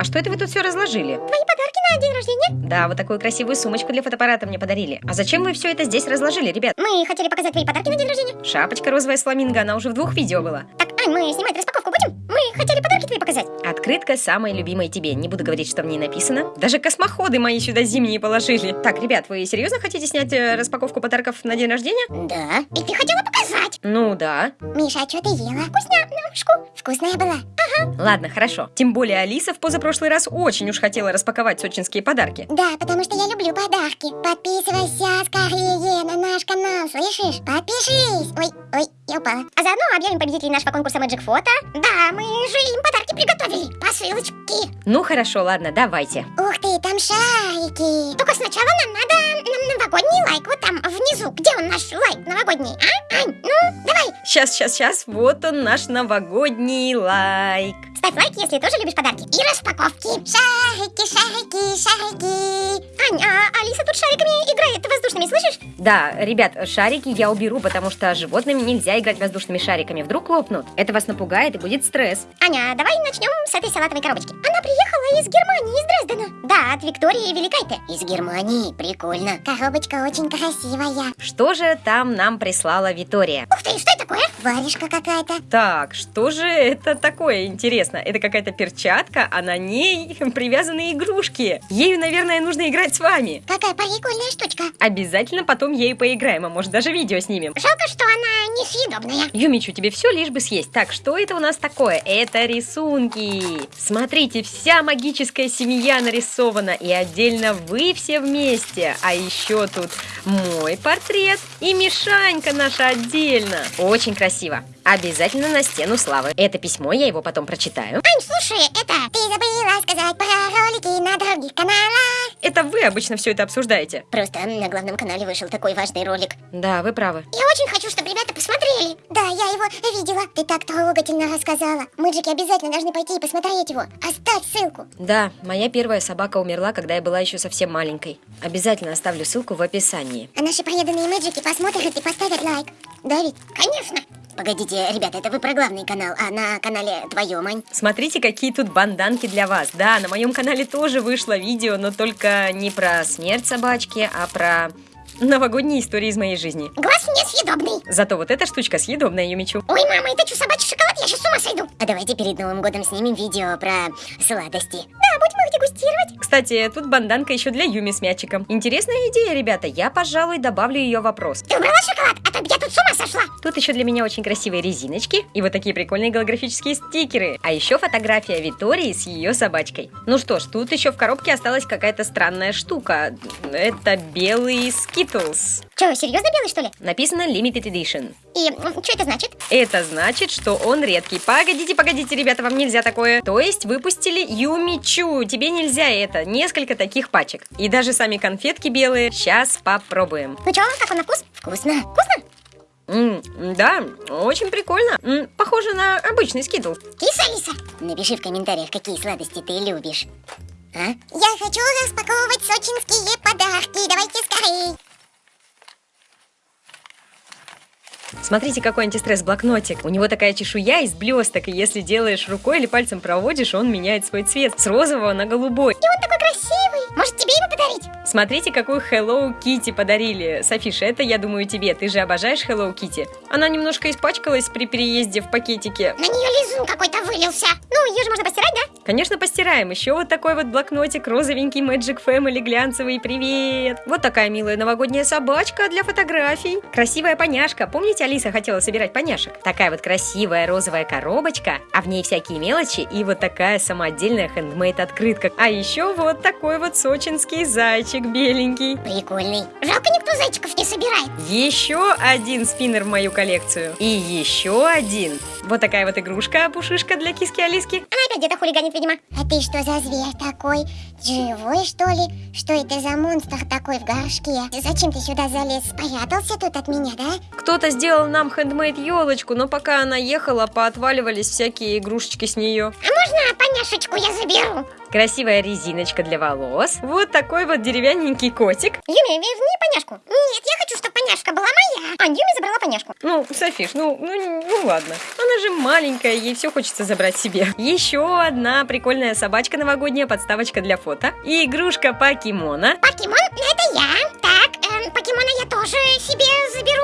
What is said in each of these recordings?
А что это вы тут все разложили? Твои подарки на день рождения? Да, вот такую красивую сумочку для фотоаппарата мне подарили. А зачем вы все это здесь разложили, ребят? Мы хотели показать твои подарки на день рождения. Шапочка розовая с фламинго, она уже в двух видео была. Так, Ань, мы снимать распаковку будем? Мы хотели подарки твои показать. Открытка самая любимая тебе. Не буду говорить, что в ней написано. Даже космоходы мои сюда зимние положили. Так, ребят, вы серьезно хотите снять э, распаковку подарков на день рождения? Да. И ты хотела показать. Ну да. Миша, а что ты ела? Вкусняшку. Вкусная была. Ладно, хорошо. Тем более Алиса в позапрошлый раз очень уж хотела распаковать сочинские подарки. Да, потому что я люблю подарки. Подписывайся скорее на наш канал, слышишь? Подпишись. Ой, упала. А заодно объявим победителей нашего конкурса Magic Photo. Да, мы же им подарки приготовили. По ссылочке. Ну хорошо, ладно, давайте. Ух ты, там шарики. Только сначала нам надо новогодний лайк. Вот там внизу. Где он наш лайк новогодний, а? Ань, ну, давай. Сейчас, сейчас, сейчас. Вот он наш новогодний лайк. Ставь лайк, если тоже любишь подарки. И распаковки. Шарики, шарики, шарики. Ань, а Алиса тут шариками играет воздушными, слышишь? Да, ребят, шарики я уберу, потому что животными нельзя играть воздушными шариками. Вдруг лопнут. Это вас напугает и будет стресс. Аня, давай начнем с этой салатовой коробочки. Она приехала из Германии, из Дрездена. Да, от Виктории Великайте. Из Германии, прикольно. Коробочка очень красивая. Что же там нам прислала Витория? Ух ты, что это такое? Варежка какая-то. Так, что же это такое, интересно? Это какая-то перчатка, а на ней привязаны игрушки. Ею, наверное, нужно играть с вами. Какая прикольная штучка. Обязательно потом ею поиграем, а может даже видео снимем. Жалко, что она Юмичу, тебе все лишь бы съесть. Так, что это у нас такое? Это рисунки. Смотрите, вся магическая семья нарисована. И отдельно вы все вместе. А еще тут мой портрет и Мишанька наша отдельно. Очень красиво. Обязательно на стену славы. Это письмо, я его потом прочитаю. Ань, слушай, это ты забыла сказать про ролики на других каналах. Это вы обычно все это обсуждаете. Просто на главном канале вышел такой важный ролик. Да, вы правы. Я очень хочу, чтобы ребята посмотрели. Его видела. Ты так трогательно рассказала. Мэджики обязательно должны пойти и посмотреть его. Оставь ссылку. Да, моя первая собака умерла, когда я была еще совсем маленькой. Обязательно оставлю ссылку в описании. А наши преданные мэджики посмотрят и поставят лайк. Да ведь? Конечно. Погодите, ребята, это вы про главный канал, а на канале твоем, Ань? Смотрите, какие тут банданки для вас. Да, на моем канале тоже вышло видео, но только не про смерть собачки, а про новогодние истории из моей жизни. Глаз несъедобный. Зато вот эта штучка съедобная, Юмичу. Ой, мама, это что, собачий шоколад? Я сейчас с ума сойду. А давайте перед Новым годом снимем видео про сладости. Да, будем их дегустировать. Кстати, тут банданка еще для Юми с мячиком. Интересная идея, ребята. Я, пожалуй, добавлю ее вопрос. Ты убрала шоколад? А то я тут с ума сошла. Тут еще для меня очень красивые резиночки и вот такие прикольные голографические стикеры. А еще фотография Витории с ее собачкой. Ну что ж, тут еще в коробке осталась какая-то странная штука. Это белый Skittles. Че, серьезно белый, что ли? Написано Limited Edition. И что это значит? Это значит, что он редкий. Погодите, погодите, ребята, вам нельзя такое. То есть выпустили Юмичу. Тебе нельзя это. Несколько таких пачек. И даже сами конфетки белые. Сейчас попробуем. Ну что, как он на вкус? Вкусно. Вкусно? М, да, очень прикольно. М, похоже на обычный скитл. Киса, Алиса? Напиши в комментариях, какие сладости ты любишь. А? Я хочу распаковывать сочинские подарки. Давайте скорее. Смотрите, какой антистресс-блокнотик. У него такая чешуя из блесток, и если делаешь рукой или пальцем проводишь, он меняет свой цвет с розового на голубой. И он такой красивый. Может, тебе его подарить? Смотрите, какую Hello Kitty подарили. Софиша, это, я думаю, тебе. Ты же обожаешь Hello Kitty. Она немножко испачкалась при переезде в пакетике. На нее лизун какой-то вылился. Ну, ее же можно постирать, да? Конечно, постираем. Еще вот такой вот блокнотик, розовенький Magic Family, глянцевый, привет. Вот такая милая новогодняя собачка для фотографий. Красивая поняшка. Помните, Алиса хотела собирать поняшек? Такая вот красивая розовая коробочка, а в ней всякие мелочи и вот такая самодельная хендмейд открытка. А еще вот такой вот сочинский зайчик беленький. Прикольный. Жалко, никто зайчиков не собирает. Еще один спиннер в мою коллекцию. И еще один. Вот такая вот игрушка, пушишка для киски Алиски. Она опять где-то хулиганит, видимо. А ты что за зверь такой? Живой, что ли? Что это за монстр такой в горшке? Зачем ты сюда залез? Спрятался тут от меня, да? Кто-то сделал нам хендмейд елочку, но пока она ехала, поотваливались всякие игрушечки с нее. А можно поняшечку я заберу? Красивая резиночка для волос. Вот такой вот деревянненький котик. Юми, верни поняшку. Нет, я хочу, чтобы поняшка была моя. А, Юми забрала поняшку. Ну, Софиш, ну, ну, ну ладно. Она же маленькая, ей все хочется забрать себе. Еще еще одна прикольная собачка новогодняя, подставочка для фото. И игрушка покемона. Покемон, это я. Так, эм, покемона я тоже себе заберу.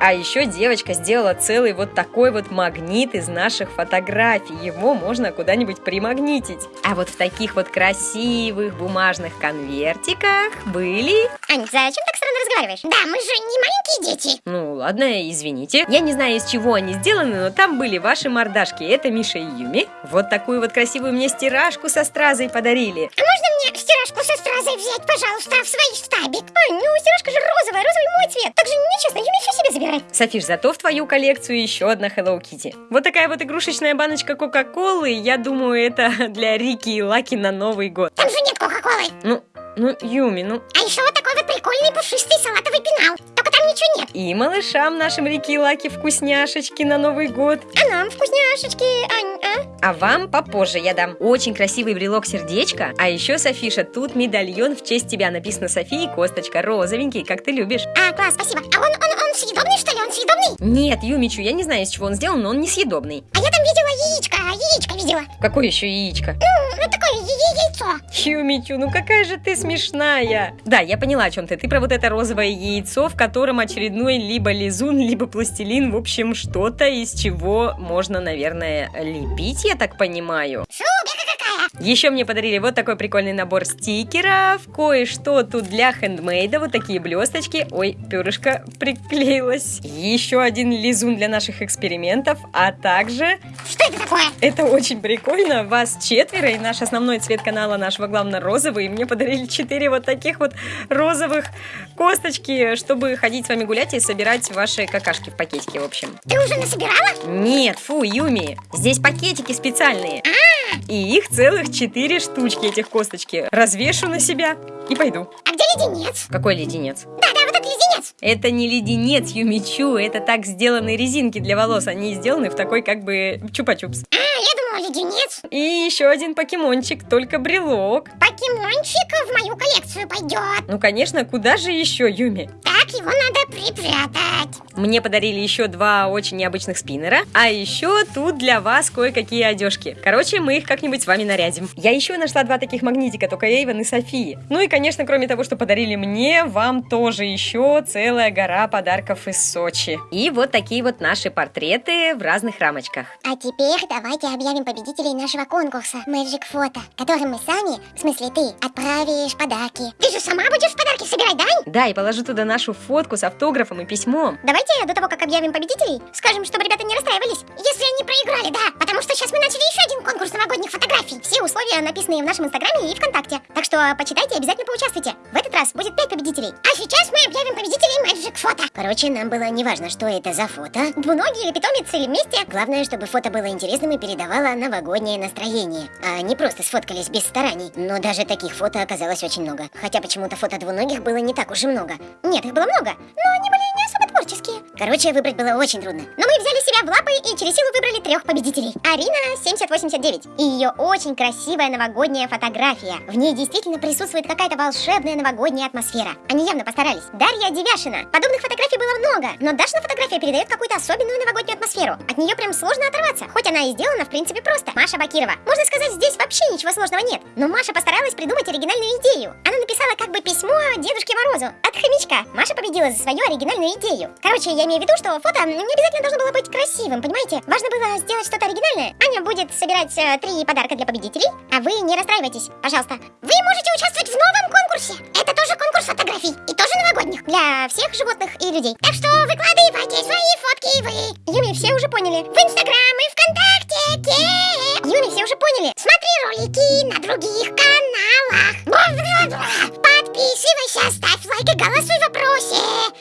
А еще девочка сделала целый вот такой вот магнит из наших фотографий. Его можно куда-нибудь примагнитить. А вот в таких вот красивых бумажных конвертиках были... Ань, зачем так странно разговариваешь? Да, мы же не маленькие дети. Ну, ладно, извините. Я не знаю, из чего они сделаны, но там были ваши мордашки. Это Миша и Юми. Вот такую вот красивую мне стиражку со стразой подарили. А можно мне стиражку со стразой взять, пожалуйста, в свой штабик? Ань, ну стиражка же розовая, розовый мой цвет. Так же нечестно, Юми все забирай. Софиш, зато в твою коллекцию еще одна Hello Kitty. Вот такая вот игрушечная баночка Кока-Колы. Я думаю, это для Рики и Лаки на Новый год. Там же нет Кока-Колы. Ну, ну, Юми, ну... А еще вот такой вот прикольный пушистый салатовый пенал. Только там ничего нет. И малышам нашим Рики и Лаки вкусняшечки на Новый год. А нам вкусняшечки, Ань, а? А вам попозже я дам очень красивый брелок сердечко. А еще, Софиша, тут медальон в честь тебя написано София и Косточка, розовенький, как ты любишь. А, класс, спасибо. А он, он, он съедобный, что ли? Он съедобный? Нет, Юмичу, я не знаю, из чего он сделан, но он несъедобный. А я там видела яичко, яичко видела. Какое еще яичко? Ну, ну такое я- я- яйцо. Юмичу, ну какая же ты смешная. Да, я поняла, о чем ты. Ты про вот это розовое яйцо, в котором очередной либо лизун, либо пластилин. В общем, что-то, из чего можно, наверное, лепить, я так понимаю. Супер. Еще мне подарили вот такой прикольный набор стикеров, кое-что тут для хендмейда, вот такие блесточки. Ой, перышко приклеилось. Еще один лизун для наших экспериментов, а также Что это такое? это очень прикольно. Вас четверо, и наш основной цвет канала нашего главного розовый. И мне подарили четыре вот таких вот розовых косточки, чтобы ходить с вами гулять и собирать ваши какашки в пакетике, в общем. Ты уже насобирала? Нет, фу, Юми, здесь пакетики специальные. И их целых четыре штучки, этих косточки. Развешу на себя и пойду. А где леденец? Какой леденец? Да-да, вот этот леденец. Это не леденец, Юмичу, это так сделаны резинки для волос. Они сделаны в такой как бы чупа-чупс. А, я думала леденец. И еще один покемончик, только брелок. Покемончик в мою коллекцию пойдет. Ну, конечно, куда же еще, Юми? Так, его надо припрятать. Мне подарили еще два очень необычных спиннера, а еще тут для вас кое-какие одежки. Короче, мы их как-нибудь с вами нарядим. Я еще нашла два таких магнитика, только Эйвен и Софии. Ну и, конечно, кроме того, что подарили мне, вам тоже еще целая гора подарков из Сочи. И вот такие вот наши портреты в разных рамочках. А теперь давайте объявим победителей нашего конкурса Magic Photo, которым мы сами, в смысле ты, отправишь подарки. Ты же сама будешь подарки собирать, да? И положу туда нашу фотку с автографом и письмом. Давайте до того, как объявим победителей, скажем, чтобы ребята не расстраивались, если они проиграли, да. Потому что сейчас мы начали еще один конкурс новогодних фотографий. Все условия написаны в нашем инстаграме и ВКонтакте. Так что почитайте и обязательно поучаствуйте. В этот раз будет 5 победителей. А сейчас мы объявим победителей Magic Photo. Короче, нам было не важно, что это за фото. Двуногий или питомец или вместе. Главное, чтобы фото было интересным и передавало новогоднее настроение. А не просто сфоткались без стараний. Но даже таких фото оказалось очень много. Хотя почему-то фото двуногих было не так уж и много. Нет, их было много, но они были не особо творческие. Короче, выбрать было очень трудно. Но мы взяли себя в лапы и через силу выбрали трех победителей. Арина 7089. И ее очень красивая новогодняя фотография. В ней действительно присутствует какая-то волшебная новогодняя атмосфера. Они явно постарались. Дарья Девяшина. Подобных фотографий было много, но Дашина фотография передает какую-то особенную новогоднюю атмосферу. От нее прям сложно оторваться, хоть она и сделана в принципе просто. Маша Бакирова. Можно сказать, здесь вообще ничего сложного нет. Но Маша постаралась придумать оригинальную идею. Она написала как бы письмо Дедушке Морозу от хомячка. Маша победила за свою оригинальную идею. Короче, я имею в виду, что фото не обязательно должно было быть красивым, понимаете? Важно было сделать что-то оригинальное. Аня будет собирать э, три подарка для победителей, а вы не расстраивайтесь, пожалуйста. Вы можете участвовать в новом конкурсе. Это тоже конкурс фотографий и тоже новогодних для всех животных и людей. Так что выкладывайте свои фотки вы. Юми, все уже поняли. В Инстаграм и ВКонтакте. Юми, все уже поняли. Смотри ролики на других каналах. Голосуй в вопросе.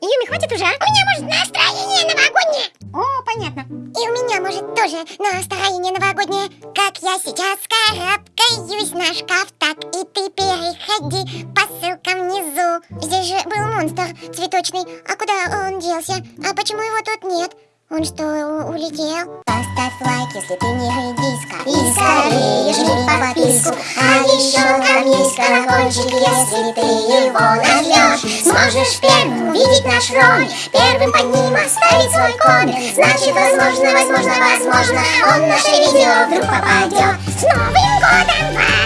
Юми, хватит уже, а? У меня может настроение новогоднее. О, понятно. И у меня может тоже настроение новогоднее. Как я сейчас карабкаюсь на шкаф, так и ты переходи по ссылкам внизу. Здесь же был монстр цветочный. А куда он делся? А почему его тут нет? Он что, улетел? Поставь лайк, если ты не редиска И скорее жми подписку А еще там есть колокольчик Если ты его нажмешь Сможешь первым увидеть наш ролик Первым под ним оставить свой коммент Значит, возможно, возможно, возможно Он в наше видео вдруг попадет С новым